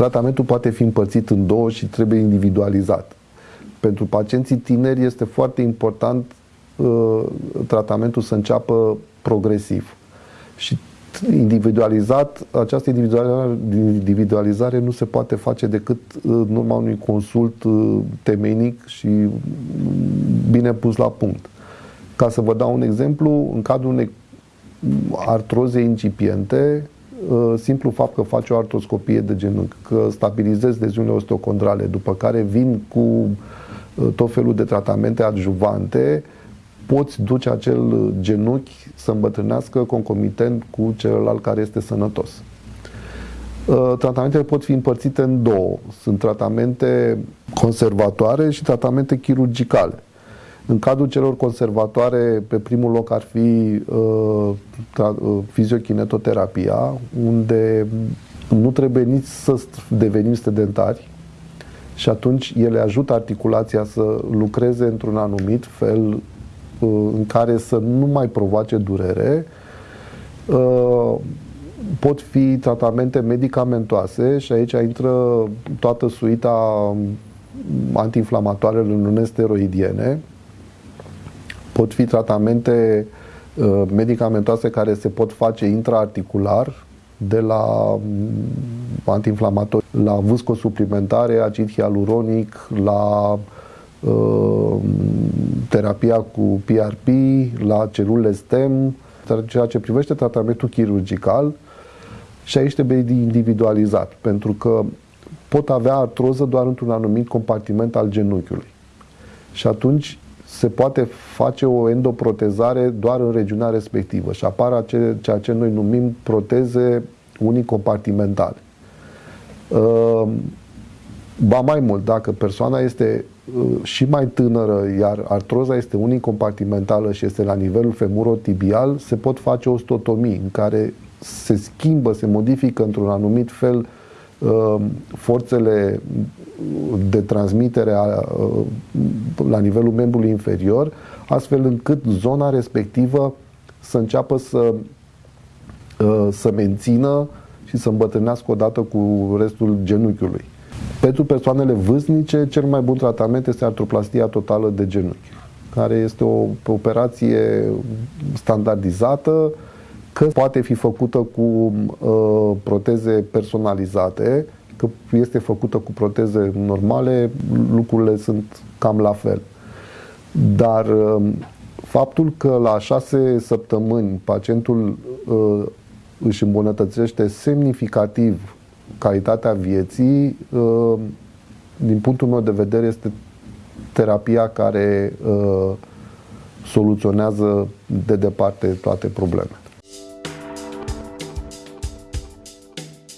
tratamentul poate fi împărțit în două și trebuie individualizat. Pentru pacienții tineri este foarte important uh, tratamentul să înceapă progresiv. Și individualizat, această individualizare, individualizare nu se poate face decât în urma unui consult uh, temeinic și bine pus la punct. Ca să vă dau un exemplu, în cadrul unei artroze incipiente, uh, simplu fapt că faci o artroscopie de genunchi, că stabilizezi leziunile osteocondrale, după care vin cu uh, tot felul de tratamente adjuvante, poți duce acel genunchi să îmbătrânească concomitent cu celălalt care este sănătos. Uh, tratamentele pot fi împărțite în două. Sunt tratamente conservatoare și tratamente chirurgicale. În cadrul celor conservatoare, pe primul loc ar fi uh, uh, fiziokinetoterapia, unde nu trebuie nici să devenim sedentari și atunci ele ajută articulația să lucreze într-un anumit fel Uh, în care să nu mai provoace durere. Uh, pot fi tratamente medicamentoase și aici intră toată suita antiinflamatoarele non-steroidiene. Pot fi tratamente uh, medicamentoase care se pot face intraarticular, de la mm, antiinflamatori, la vâscosuplimentare, acid hialuronic, la uh, terapia cu PRP, la celule STEM, ceea ce privește tratamentul chirurgical și aici trebuie individualizat, pentru că pot avea artroză doar într-un anumit compartiment al genunchiului. Și atunci se poate face o endoprotezare doar în regiunea respectivă și apar acele, ceea ce noi numim proteze unicompartimentale. Uh, ba mai mult, dacă persoana este Uh, și mai tânără, iar artroza este unicompartimentală și este la nivelul femurotibial, se pot face ostotomii în care se schimbă, se modifică într-un anumit fel uh, forțele de transmitere a, uh, la nivelul membrului inferior, astfel încât zona respectivă să înceapă să, să mențină și să îmbătrânească odată cu restul genunchiului. Pentru persoanele vârstnice, cel mai bun tratament este artroplastia totală de genunchi, care este o operație standardizată, că poate fi făcută cu uh, proteze personalizate, că este făcută cu proteze normale, lucrurile sunt cam la fel. Dar uh, faptul că la șase săptămâni pacientul uh, își îmbunătățește semnificativ calitatea vieții, uh, din punctul meu de vedere, este terapia care uh, soluționează de departe toate problemele.